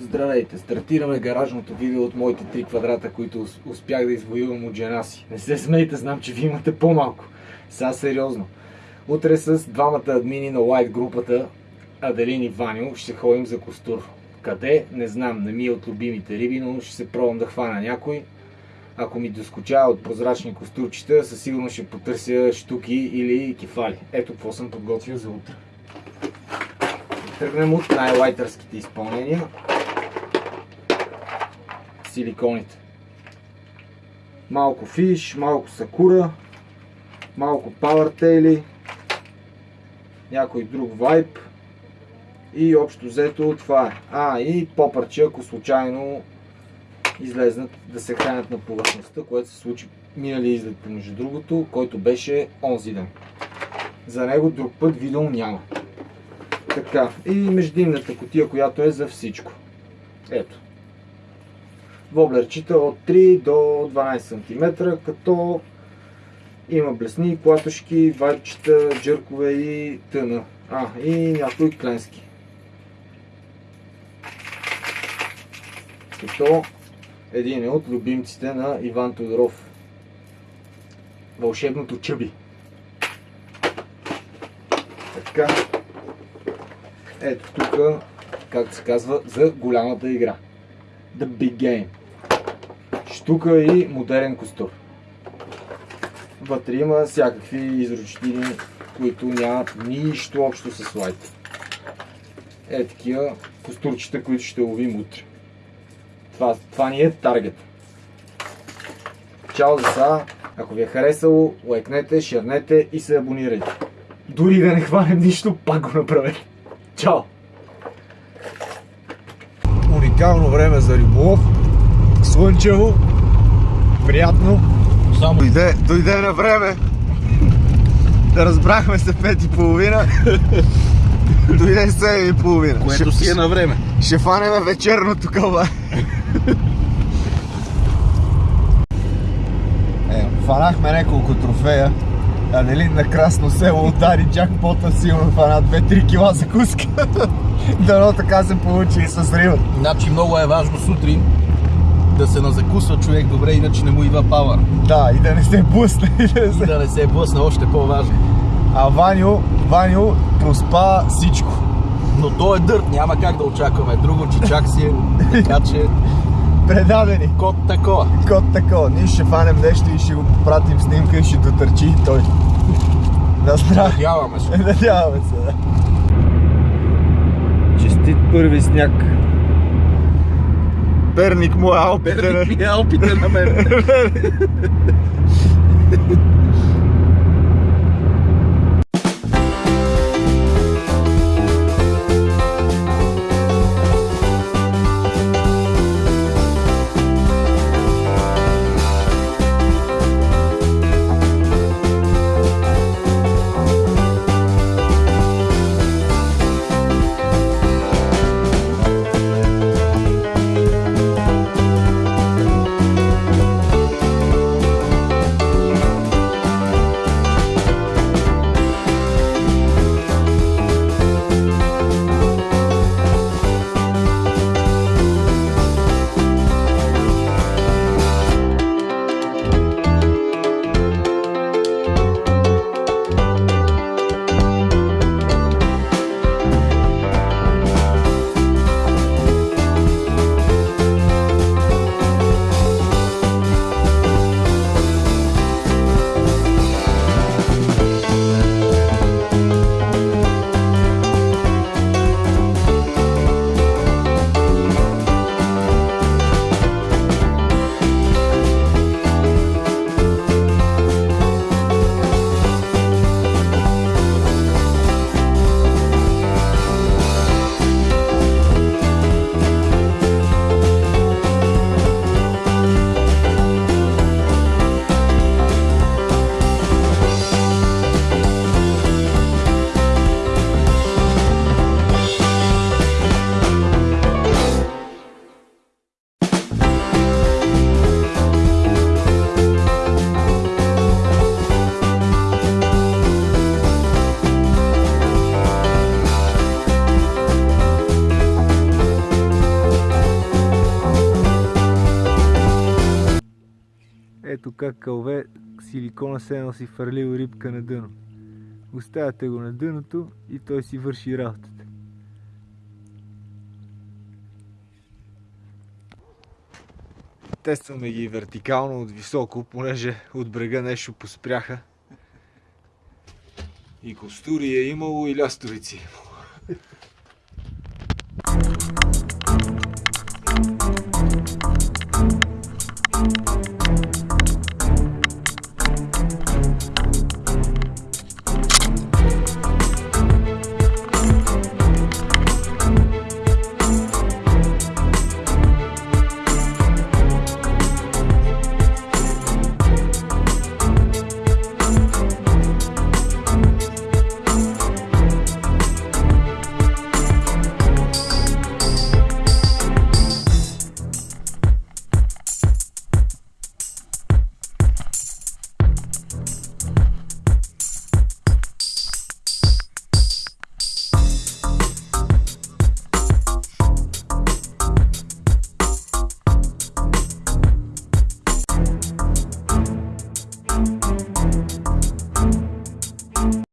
Здравейте! Стартираме гаражното видео от моите 3 квадрата, които успях да извоювам от жена си. Не се смейте, знам, че ви имате по-малко. Сега сериозно. Утре с двамата админи на лайт групата Аделин и Ваню ще ходим за костур. Къде? Не знам, не ми е от любимите риби, но ще се пробвам да хвана някой. Ако ми доскочава от прозрачни костурчета, със сигурност ще потърся штуки или кефали. Ето какво съм подготвил за утре. Тръгнем от най-лайтърските изпълнения. Силиконите. Малко фиш, малко сакура, малко пауъртейли, някой друг вайп и общо взето това е. А, и попърче, ако случайно излезнат да се хранят на повърхността, което се случи минали излет, между другото, който беше онзи ден. За него друг път видео няма. Така, и междинната котия, която е за всичко. Ето. Воблерчета от 3 до 12 см, като има блесни, клатушки, вайпчета, джъркове и тъна. А, и някои кленски. Като един е от любимците на Иван Тодоров. Вълшебното чъби. Така. Ето тук, както се казва, за голямата игра. The Big Game. Штука и модерен костур. Вътре има всякакви изручтини, които нямат нищо общо с лайт. Е такива костурчета, които ще ловим утре. Това, това ни е таргет. Чао за сега. Ако ви е харесало, лайкнете, шернете и се абонирайте. Дори да не хванем нищо, пак го направете. Чао! Уникално време за риболов. Слънчево. Приятно. Само Дойде, дойде на време. Да разбрахме се пет и половина. Дойде 7 и половина. което си е на време. Ще фанем вечерното кълба. Е, фанахме няколко трофея. Аделин на Красно село удари джакпота силно фана 2-3 кила закуска. Дано така се получи и с риба. Значи много е важно сутрин да се назакусва човек добре, иначе не му идва павър. Да, и да не се блъсне. И да не И се... да не се блъсне още по-важно. А Ваню, Ваню проспа всичко. Но то е дърт, няма как да очакваме друго, че чак си е. Така че Предадени. код такова. Код такова. Ние ще фанем нещо и ще го пратим снимка и ще дотърчи и той. Да здраве. Надяваме се. Надяваме се, да. Честит първи сняг. Перник му е алпите. Перник ми е алпите на мен. Ето как кълве силикона се едно си фърлил рибка на дъно. Оставяте го на дъното и той си върши работата. Тестваме ги вертикално от високо, понеже от брега нещо поспряха. И костури е имало, и лястовици е имало.